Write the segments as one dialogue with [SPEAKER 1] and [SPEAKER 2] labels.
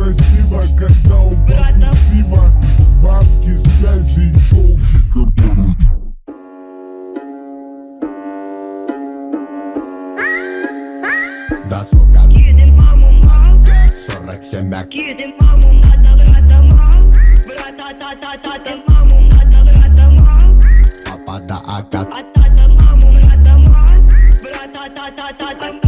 [SPEAKER 1] красиво, когда у папы Сима Бабки, связи, телки, которые
[SPEAKER 2] Да, сука,
[SPEAKER 3] Едем маму, мам
[SPEAKER 2] 47 мяк
[SPEAKER 3] Едем маму, надо брата, мам Брата-та-та-та-та Маму, надо брата, мам
[SPEAKER 2] Папа да акат
[SPEAKER 3] А-та-та маму, брата, мам Брата-та-та-та-та Едем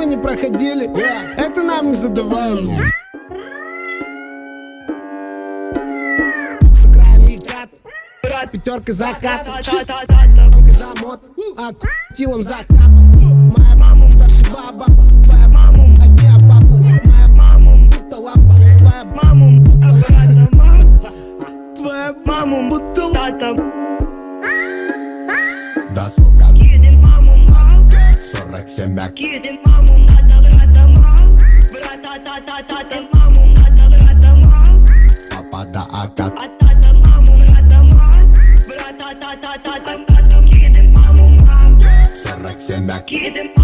[SPEAKER 4] мы не проходили, это нам не задавали. Пятерка закат, Тонкой замот, а килом закапан. Моя старшая баба, твоя
[SPEAKER 3] Маму,
[SPEAKER 4] одни папу, моя
[SPEAKER 3] маму,
[SPEAKER 4] будто лампа, твоя
[SPEAKER 3] маму, брата, мам
[SPEAKER 4] твоя
[SPEAKER 3] Маму,
[SPEAKER 4] будто
[SPEAKER 3] тата
[SPEAKER 2] Да, сука,
[SPEAKER 3] Едем маму, мам
[SPEAKER 2] 47 мяк
[SPEAKER 3] Едем Papada ata Sarrak semek Yedim